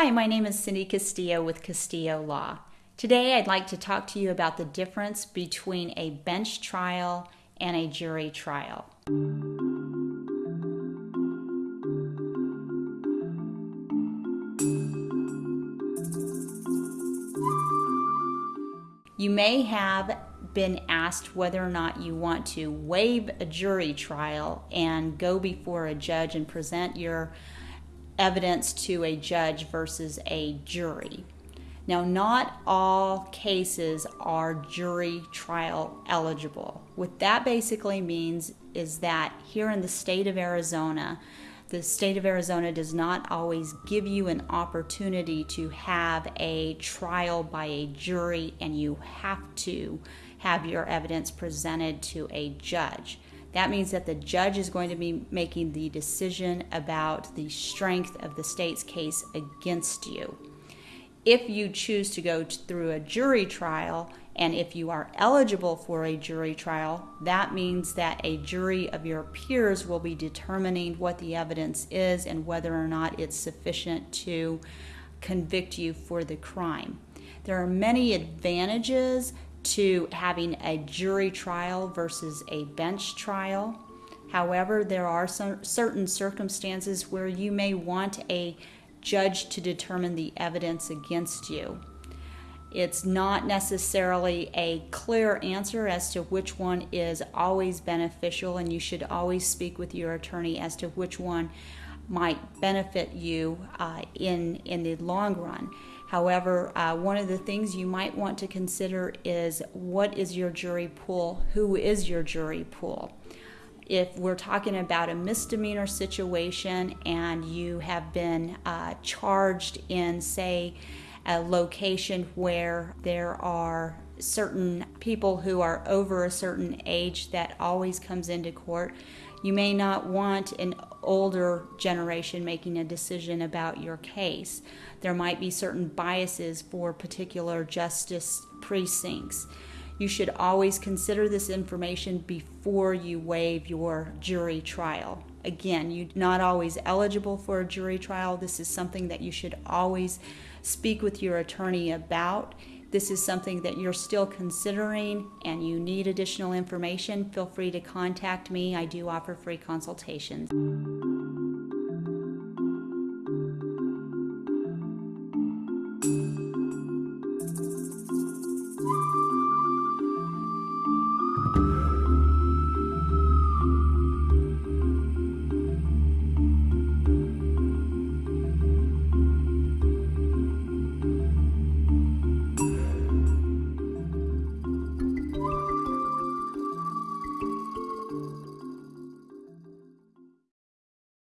Hi, my name is Cindy Castillo with Castillo Law. Today I'd like to talk to you about the difference between a bench trial and a jury trial. You may have been asked whether or not you want to waive a jury trial and go before a judge and present your evidence to a judge versus a jury. Now, not all cases are jury trial eligible. What that basically means is that here in the state of Arizona, the state of Arizona does not always give you an opportunity to have a trial by a jury, and you have to have your evidence presented to a judge. That means that the judge is going to be making the decision about the strength of the state's case against you. If you choose to go through a jury trial, and if you are eligible for a jury trial, that means that a jury of your peers will be determining what the evidence is and whether or not it's sufficient to convict you for the crime. There are many advantages to having a jury trial versus a bench trial. However, there are some certain circumstances where you may want a judge to determine the evidence against you. It's not necessarily a clear answer as to which one is always beneficial, and you should always speak with your attorney as to which one might benefit you uh, in in the long run. However, uh, one of the things you might want to consider is what is your jury pool? Who is your jury pool? If we're talking about a misdemeanor situation and you have been uh, charged in, say, a location where there are certain people who are over a certain age that always comes into court, you may not want an older generation making a decision about your case. There might be certain biases for particular justice precincts. You should always consider this information before you waive your jury trial. Again, you're not always eligible for a jury trial. This is something that you should always speak with your attorney about this is something that you're still considering and you need additional information, feel free to contact me. I do offer free consultations.